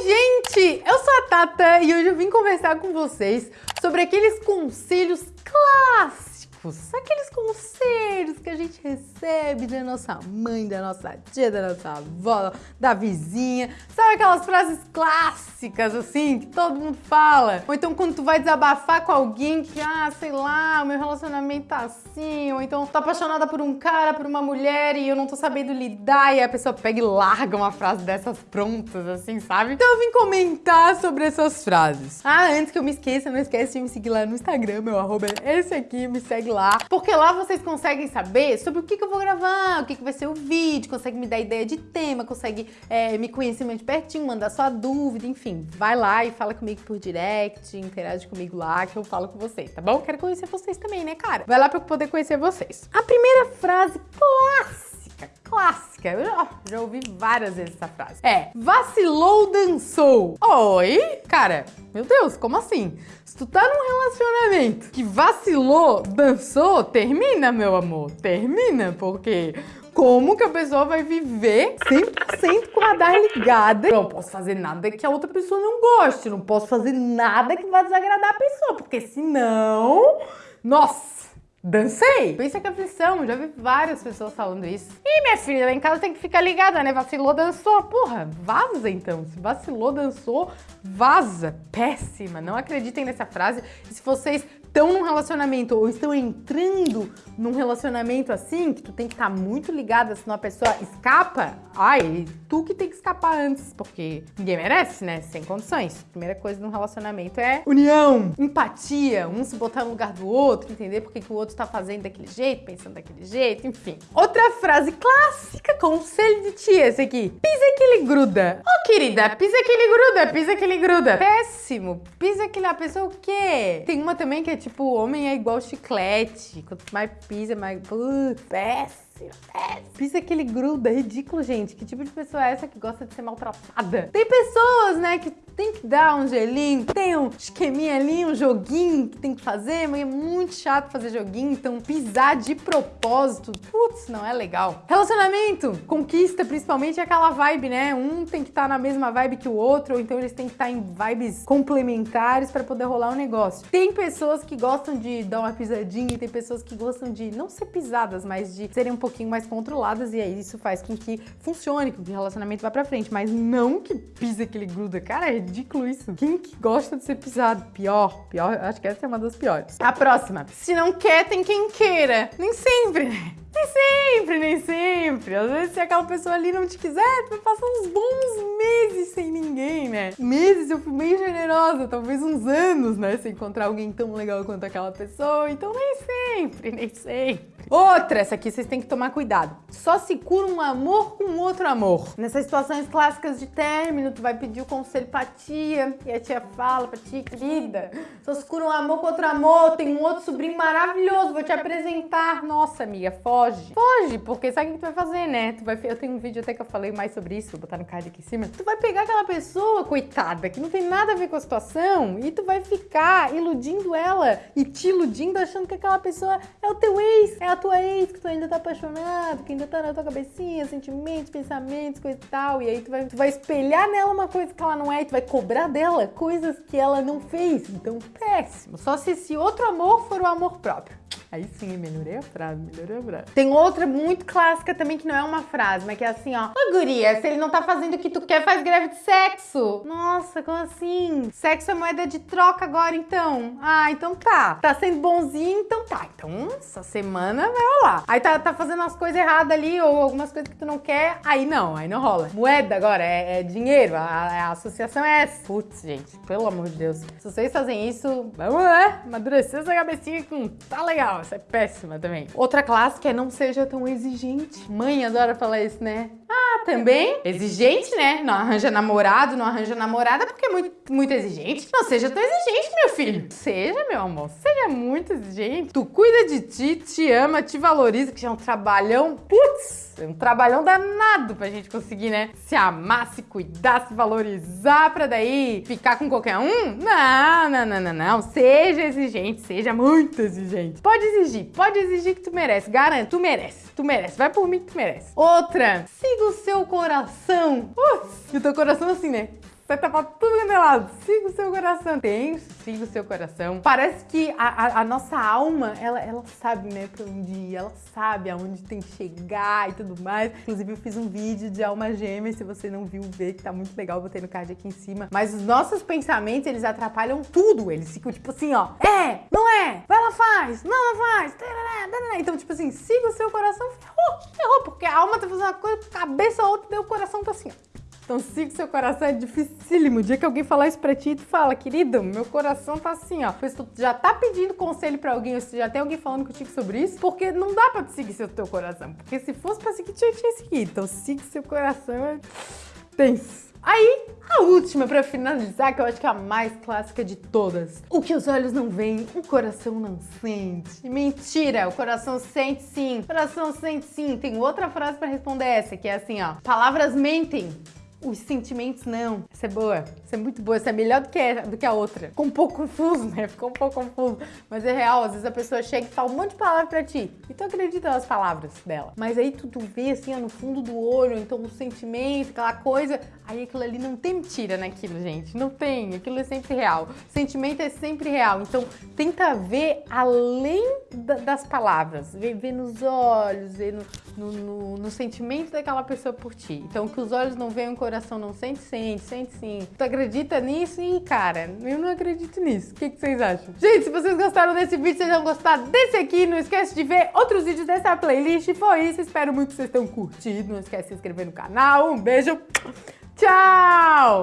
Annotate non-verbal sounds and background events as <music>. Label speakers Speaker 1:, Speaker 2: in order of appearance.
Speaker 1: Oi, gente! Eu sou a Tata e hoje eu vim conversar com vocês sobre aqueles conselhos clássicos aqueles conselhos que a gente recebe da nossa mãe, da nossa tia, da nossa avó, da vizinha. Sabe aquelas frases clássicas, assim, que todo mundo fala? Ou então quando tu vai desabafar com alguém que, ah, sei lá, o meu relacionamento tá assim, ou então tô apaixonada por um cara, por uma mulher e eu não tô sabendo lidar, e a pessoa pega e larga uma frase dessas prontas, assim, sabe? Então eu vim comentar sobre essas frases. Ah, antes que eu me esqueça, não esquece de me seguir lá no Instagram, meu arroba é esse aqui, me segue lá, porque lá vocês conseguem saber sobre o que, que eu vou gravar, o que, que vai ser o vídeo, consegue me dar ideia de tema, consegue é, me conhecer mais de pertinho, mandar sua dúvida, enfim. Vai lá e fala comigo por direct, interage comigo lá que eu falo com vocês, tá bom? Quero conhecer vocês também, né, cara? Vai lá pra eu poder conhecer vocês. A primeira frase clássica, clássica, eu já, já, ouvi várias vezes essa frase. É, vacilou, dançou. Oi? Cara, meu Deus, como assim? Se tu tá num relacionamento que vacilou, dançou, termina, meu amor. Termina, porque como que a pessoa vai viver 100% com o radar ligada? Não posso fazer nada que a outra pessoa não goste, não posso fazer nada que vai desagradar a pessoa, porque senão... Nossa! Dancei! Pensa que aflição, já vi várias pessoas falando isso. Ih, minha filha, lá em casa tem que ficar ligada, né? Vacilou, dançou. Porra, vaza então. Se vacilou, dançou, vaza. Péssima. Não acreditem nessa frase. E se vocês estão num relacionamento ou estão entrando num relacionamento assim, que tu tem que estar tá muito ligada, senão a pessoa escapa, ai, tu que tem que escapar antes, porque ninguém merece, né? Sem condições. Primeira coisa num relacionamento é união, empatia, um se botar no lugar do outro, entender porque que o outro tá fazendo daquele jeito, pensando daquele jeito, enfim. Outra frase clássica, conselho de tia, esse aqui. Pisa que ele gruda. Ô, oh, querida, pisa que ele gruda, pisa que ele gruda. Péssimo. Pisa que ele... A pessoa o quê? Tem uma também que é tipo, homem é igual chiclete. Quanto mais pisa, mais... Uh, péssimo. Pisa que ele gruda, é ridículo, gente. Que tipo de pessoa é essa que gosta de ser maltratada? Tem pessoas, né, que tem que dar um gelinho, tem um esqueminha ali, um joguinho que tem que fazer, mas é muito chato fazer joguinho, então pisar de propósito, putz, não é legal. Relacionamento, conquista principalmente é aquela vibe, né? Um tem que estar tá na mesma vibe que o outro, ou então eles têm que estar tá em vibes complementares para poder rolar um negócio. Tem pessoas que gostam de dar uma pisadinha e tem pessoas que gostam de não ser pisadas, mas de serem um pouquinho mais controladas e aí isso faz com que funcione, com que o relacionamento vá pra frente, mas não que pisa que ele gruda. Cara, é ridículo isso. Quem que gosta de ser pisado? Pior, pior, acho que essa é uma das piores. A próxima. Se não quer, tem quem queira. Nem sempre, né? Nem sempre, nem sempre. Às vezes, se aquela pessoa ali não te quiser, tu vai passar uns bons meses sem ninguém, né? Meses eu fui bem generosa, talvez uns anos, né? Sem encontrar alguém tão legal quanto aquela pessoa. Então, nem sempre, <laughs> nem sempre. Outra, essa aqui vocês têm que tomar cuidado. Só se cura um amor com outro amor. Nessas situações clássicas de término, tu vai pedir o conselho pra tia, e a tia fala pra ti, querida, só se cura um amor com outro amor, tem um outro sobrinho maravilhoso, vou te apresentar. Nossa, amiga, foge. Foge, porque sabe o que tu vai fazer, né? Tu vai, eu tenho um vídeo até que eu falei mais sobre isso, vou botar no card aqui em cima. Tu vai pegar aquela pessoa, coitada, que não tem nada a ver com a situação, e tu vai ficar iludindo ela e te iludindo achando que aquela pessoa é o teu ex, é a tua ex, que tu ainda tá apaixonado, que ainda tá na tua cabecinha, sentimentos, pensamentos, coisa e tal. E aí tu vai, tu vai espelhar nela uma coisa que ela não é e tu vai cobrar dela coisas que ela não fez. Então, péssimo. Só se esse outro amor for o amor próprio. Aí sim, melhorei a frase, melhorei a frase. Tem outra muito clássica também que não é uma frase, mas que é assim, ó. Ô, guria, se ele não tá fazendo o que tu quer, faz greve de sexo. Nossa, como assim? Sexo é moeda de troca agora, então? Ah, então tá. Tá sendo bonzinho, então tá. Então, essa semana vai rolar. Aí tá, tá fazendo as coisas erradas ali, ou algumas coisas que tu não quer, aí não, aí não rola. Moeda agora, é, é dinheiro, a, a, associação é essa. Putz, gente, pelo amor de Deus. Se vocês fazem isso, vamos, né? Amadurecer essa cabecinha que não tá legal essa é péssima também. Outra clássica é não seja tão exigente. Mãe adora falar isso, né? Também? Exigente, né? Não arranja namorado, não arranja namorada porque é muito, muito exigente. Não seja tão exigente, meu filho. Seja, meu amor, seja muito exigente. Tu cuida de ti, te ama, te valoriza, que já é um trabalhão. Putz, é um trabalhão danado pra gente conseguir, né? Se amar, se cuidar, se valorizar pra daí ficar com qualquer um? Não, não, não, não, não. Seja exigente, seja muito exigente. Pode exigir, pode exigir que tu merece. Garanto, tu merece, tu merece. Vai por mim que tu merece. Outra, siga o seu coração. Uh, e o teu coração assim, né? Tá pra tudo quanto é lado. Siga o seu coração. Tem, siga o seu coração. Parece que a, a, a, nossa alma, ela, ela sabe, né, pra onde ir. Ela sabe aonde tem que chegar e tudo mais. Inclusive, eu fiz um vídeo de alma gêmea. Se você não viu, vê que tá muito legal. Botei no card aqui em cima. Mas os nossos pensamentos, eles atrapalham tudo. Eles ficam tipo assim, ó. É, não é, vai lá, faz. Não, não faz. Então, tipo assim, siga o seu coração. Ferrou, ferrou. Porque a alma tá fazendo uma coisa, cabeça outra, e o coração tá assim, ó. Então siga o seu coração, é dificílimo. O dia que alguém falar isso pra ti, tu fala, querido, meu coração tá assim, ó. Pois tu já tá pedindo conselho pra alguém, ou se já tem alguém falando contigo sobre isso, porque não dá pra seguir seu teu coração. Porque se fosse pra seguir, tinha que seguir. Então siga seu coração, é tenso. Aí, a última para finalizar, que eu acho que é a mais clássica de todas. O que os olhos não veem, o coração não sente. Mentira, o coração sente sim. O coração sente sim. Tem outra frase para responder essa, que é assim, ó. Palavras mentem, os sentimentos não. Essa é boa, essa é muito boa, essa é melhor do que, a, do que a outra. Ficou um pouco confuso, né? Ficou um pouco confuso. Mas é real, às vezes a pessoa chega e fala um monte de palavras pra ti. E tu acredita nas palavras dela. Mas aí tu, tu vê assim, ó, no fundo do olho, então o sentimento, aquela coisa. Aí aquilo ali não tem mentira naquilo, gente. Não tem. Aquilo é sempre real. Sentimento é sempre real. Então tenta ver além da, das palavras. Ver, nos olhos, ver no, no, no, no sentimento daquela pessoa por ti. Então que os olhos não o coração não sente, sente, sente sim. Tu acredita nisso? E, cara, eu não acredito nisso. O que, que vocês acham? Gente, se vocês gostaram desse vídeo, vocês vão gostar desse aqui. Não esquece de ver outros vídeos dessa playlist. Foi isso. Espero muito que vocês tenham curtido. Não esquece de se inscrever no canal. Um beijo. Tchau!